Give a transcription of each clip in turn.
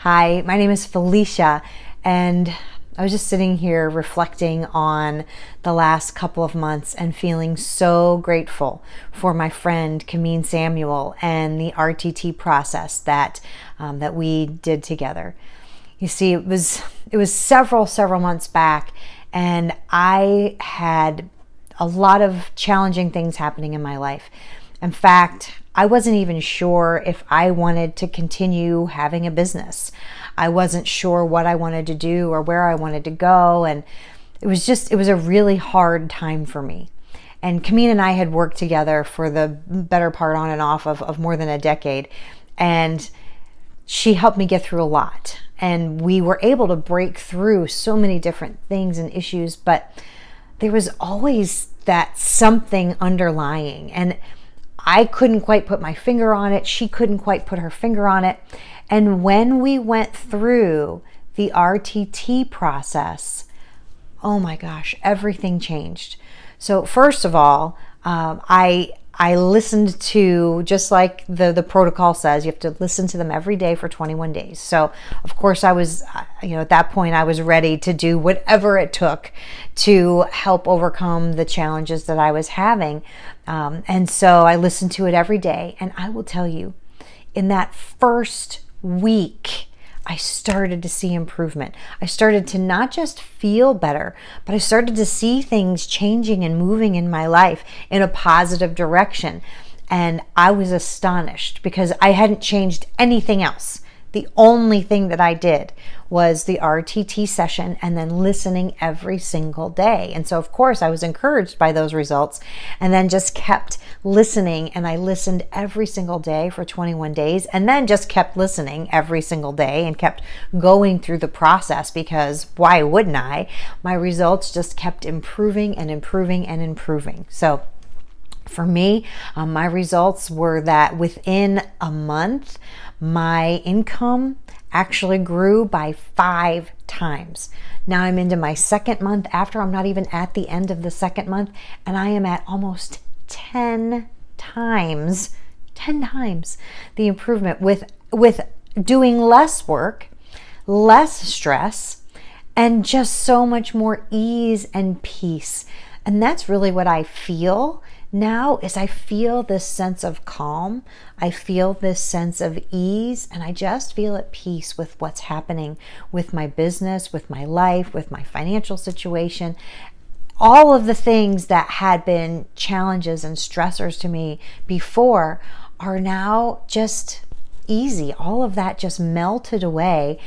Hi, my name is Felicia, and I was just sitting here reflecting on the last couple of months and feeling so grateful for my friend Kameen Samuel and the RTT process that um, that we did together. You see, it was it was several several months back, and I had a lot of challenging things happening in my life. In fact, I wasn't even sure if I wanted to continue having a business. I wasn't sure what I wanted to do or where I wanted to go. And it was just, it was a really hard time for me. And Kameen and I had worked together for the better part on and off of, of more than a decade. And she helped me get through a lot. And we were able to break through so many different things and issues, but there was always that something underlying. And I couldn't quite put my finger on it. She couldn't quite put her finger on it. And when we went through the RTT process, oh my gosh, everything changed. So, first of all, um, I I listened to just like the the protocol says, you have to listen to them every day for 21 days. So, of course, I was, uh, you know, at that point, I was ready to do whatever it took to help overcome the challenges that I was having. Um, and so, I listened to it every day, and I will tell you, in that first week I started to see improvement. I started to not just feel better, but I started to see things changing and moving in my life in a positive direction. And I was astonished because I hadn't changed anything else. The only thing that I did was the RTT session and then listening every single day. And so, of course, I was encouraged by those results and then just kept listening. And I listened every single day for 21 days and then just kept listening every single day and kept going through the process because why wouldn't I? My results just kept improving and improving and improving. So, for me, um, my results were that within a month, my income actually grew by five times. Now I'm into my second month after I'm not even at the end of the second month, and I am at almost 10 times, 10 times the improvement with, with doing less work, less stress, and just so much more ease and peace. And that's really what I feel now is I feel this sense of calm. I feel this sense of ease, and I just feel at peace with what's happening with my business, with my life, with my financial situation. All of the things that had been challenges and stressors to me before are now just easy. All of that just melted away.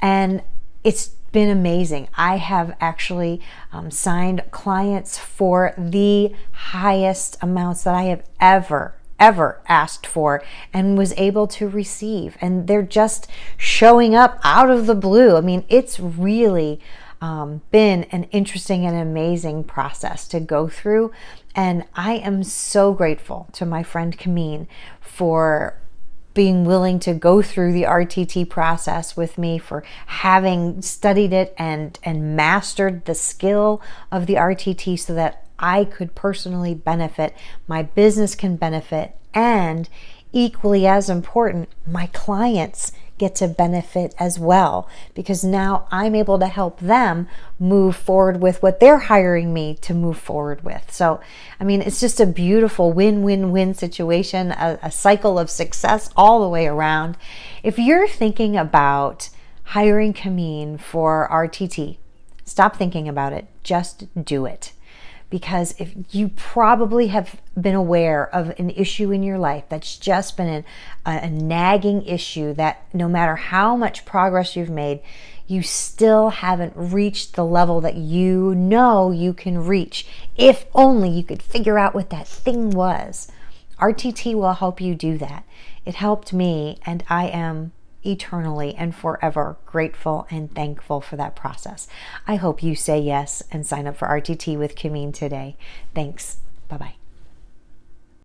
And it's been amazing. I have actually um, signed clients for the highest amounts that I have ever ever asked for and was able to receive. And they're just showing up out of the blue. I mean, it's really um, been an interesting and amazing process to go through. And I am so grateful to my friend Kameen for being willing to go through the RTT process with me, for having studied it and, and mastered the skill of the RTT so that I could personally benefit, my business can benefit, and equally as important, my clients get to benefit as well because now I'm able to help them move forward with what they're hiring me to move forward with. So, I mean, it's just a beautiful win win win situation, a, a cycle of success all the way around. If you're thinking about hiring Kameen for RTT, stop thinking about it, just do it because if you probably have been aware of an issue in your life that's just been an, a, a nagging issue that no matter how much progress you've made, you still haven't reached the level that you know you can reach. If only you could figure out what that thing was. RTT will help you do that. It helped me, and I am eternally and forever grateful and thankful for that process. I hope you say yes and sign up for RTT with Kameen today. Thanks. Bye bye.